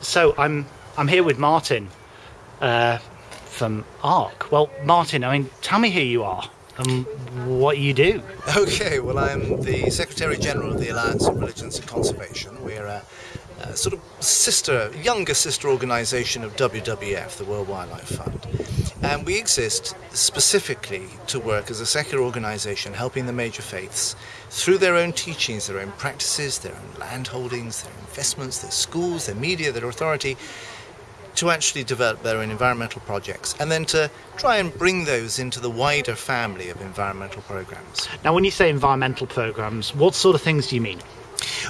so I'm I'm here with Martin uh, from ARC. Well, Martin, I mean, tell me who you are and what you do. Okay, well, I'm the Secretary General of the Alliance of Religions and Conservation. We're a, a sort of sister, younger sister organisation of WWF, the World Wildlife Fund. And we exist specifically to work as a secular organisation helping the major faiths through their own teachings, their own practices, their own land holdings, their investments, their schools, their media, their authority, to actually develop their own environmental projects and then to try and bring those into the wider family of environmental programs. Now, when you say environmental programs, what sort of things do you mean?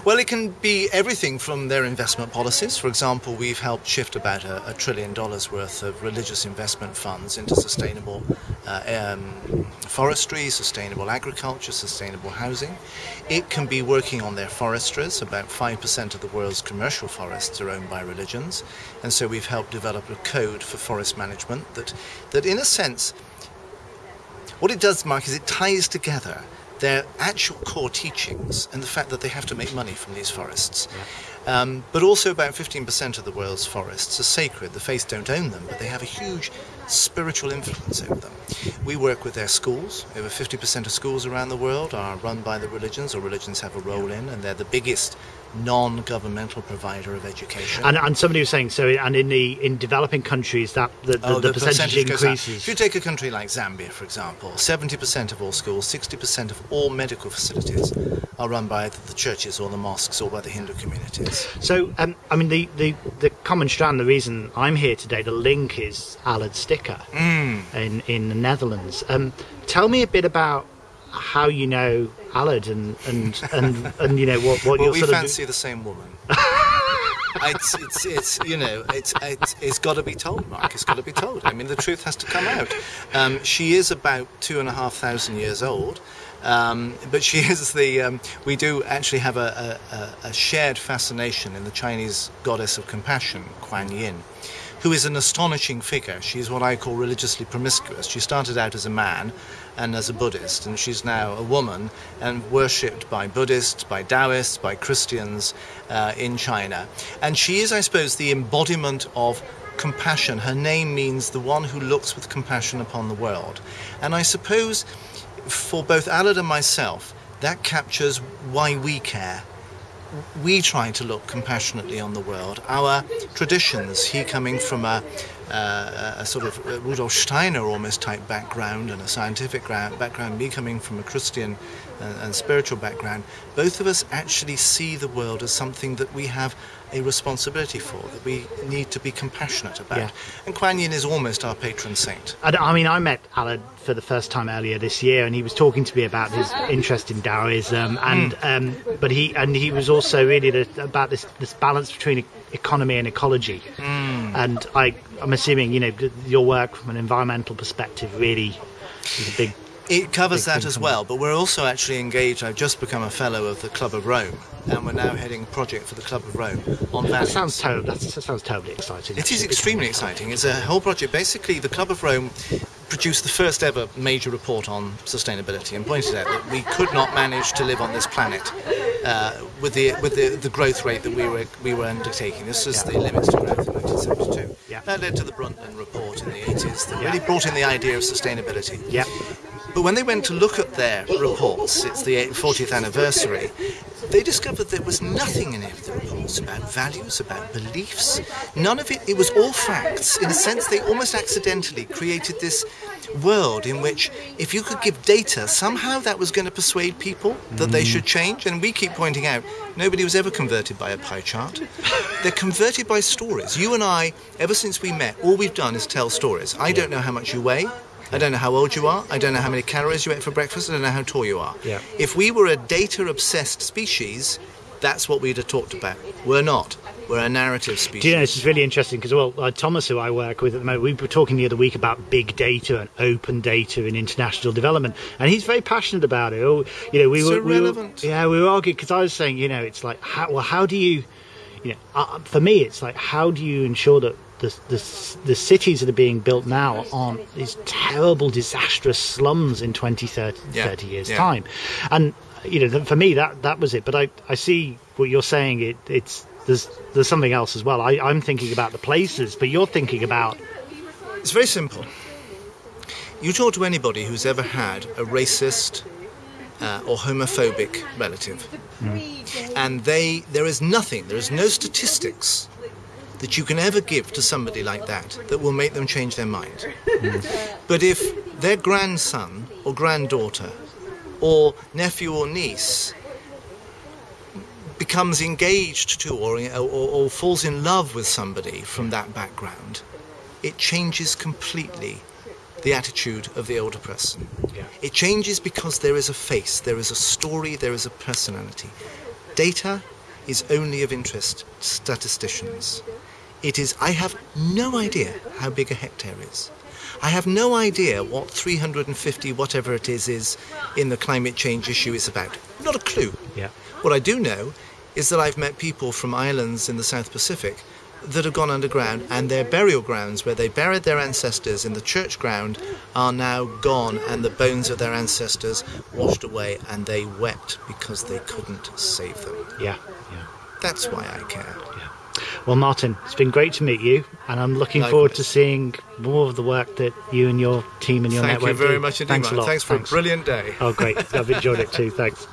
Well, it can be everything from their investment policies. For example, we've helped shift about a, a trillion dollars worth of religious investment funds into sustainable uh, um, forestry, sustainable agriculture, sustainable housing. It can be working on their forestries. About 5% of the world's commercial forests are owned by religions. And so we've helped develop a code for forest management that, that in a sense, what it does, Mark, is it ties together their actual core teachings and the fact that they have to make money from these forests. Um, but also, about 15% of the world's forests are sacred. The faiths don't own them, but they have a huge spiritual influence over them. We work with their schools. Over 50% of schools around the world are run by the religions, or religions have a role in, and they're the biggest non-governmental provider of education. And, and somebody was saying so, and in the in developing countries that the, the, oh, the, the percentage, percentage increases. If you take a country like Zambia, for example, 70% of all schools, 60% of all medical facilities are run by the churches or the mosques or by the Hindu communities. So, um, I mean, the, the, the common strand, the reason I'm here today, the link is Allard Stikker mm. in in the Netherlands. Um, tell me a bit about how you know Allard and and and, and you know what what well, you're we sort fancy of... the same woman. it's, it's, it's, you know, it's, it's, it's got to be told, Mark. It's got to be told. I mean, the truth has to come out. Um, she is about two and a half thousand years old. Um, but she is the. Um, we do actually have a, a, a, shared fascination in the Chinese goddess of compassion, Kuan Yin, who is an astonishing figure. She's what I call religiously promiscuous. She started out as a man and as a Buddhist, and she's now a woman and worshipped by Buddhists, by Taoists, by Christians uh, in China. And she is, I suppose, the embodiment of compassion. Her name means the one who looks with compassion upon the world. And I suppose for both Allard and myself, that captures why we care we try to look compassionately on the world. Our traditions, he coming from a, uh, a sort of Rudolf Steiner almost type background and a scientific background, me coming from a Christian and, and spiritual background, both of us actually see the world as something that we have a responsibility for, that we need to be compassionate about. Yeah. And Kuan Yin is almost our patron saint. I, I mean, I met Allard for the first time earlier this year, and he was talking to me about his interest in Taoism, and mm. um, but he and he was also really the, about this this balance between economy and ecology. Mm. And I, I'm assuming you know your work from an environmental perspective really is a big it covers that as well, but we're also actually engaged. I've just become a fellow of the Club of Rome, and we're now heading a project for the Club of Rome on that sounds ter- that sounds terribly exciting. It is extremely exciting. It's a whole project. Basically, the Club of Rome produced the first ever major report on sustainability and pointed out that we could not manage to live on this planet uh, with the with the, the growth rate that we were we were undertaking. This was yeah. the limits to growth in 1972. Yeah. That led to the Brundtland report in the 80s that yeah. really brought in the idea of sustainability. Yeah. But when they went to look at their reports, it's the 40th anniversary, they discovered there was nothing in any about values, about beliefs. None of it, it was all facts. In a sense, they almost accidentally created this world in which if you could give data, somehow that was going to persuade people that mm. they should change. And we keep pointing out nobody was ever converted by a pie chart. They're converted by stories. You and I, ever since we met, all we've done is tell stories. I don't know how much you weigh. I don't know how old you are. I don't know how many calories you ate for breakfast. I don't know how tall you are. Yeah. If we were a data obsessed species, that's what we'd have talked about. We're not. We're a narrative species. Do you know, this is really interesting because, well, uh, Thomas, who I work with at the moment, we were talking the other week about big data and open data in international development, and he's very passionate about it. Oh, you know, we it's were, irrelevant. We were, yeah, we were arguing because I was saying, you know, it's like, how, well, how do you, you know, uh, for me, it's like, how do you ensure that the, the, the cities that are being built now aren't these terrible, disastrous slums in 20, 30, yeah. 30 years' yeah. time. And, you know, for me, that, that was it. But I, I see what you're saying. It, it's there's there's something else as well. I, I'm thinking about the places, but you're thinking about It's very simple. You talk to anybody who's ever had a racist uh, or homophobic relative, and they there is nothing, there is no statistics that you can ever give to somebody like that that will make them change their mind. But if their grandson or granddaughter or nephew or niece becomes engaged to or, or, or falls in love with somebody from that background, it changes completely the attitude of the older person. Yeah. It changes because there is a face, there is a story, there is a personality. Data is only of interest to statisticians. It is, I have no idea how big a hectare is. I have no idea what 350 whatever it is is in the climate change issue is about. Not a clue. yeah. What I do know is that I've met people from islands in the South Pacific that have gone underground and their burial grounds where they buried their ancestors in the church ground are now gone and the bones of their ancestors washed away and they wept because they couldn't save them. Yeah, yeah, That's why I care. Well, Martin, it's been great to meet you, and I'm looking forward to seeing more of the work that you and your team and your Thank network you very do. much indeed. Thanks a lot. Thanks for a brilliant day. Oh, great. I've enjoyed it too. Thanks.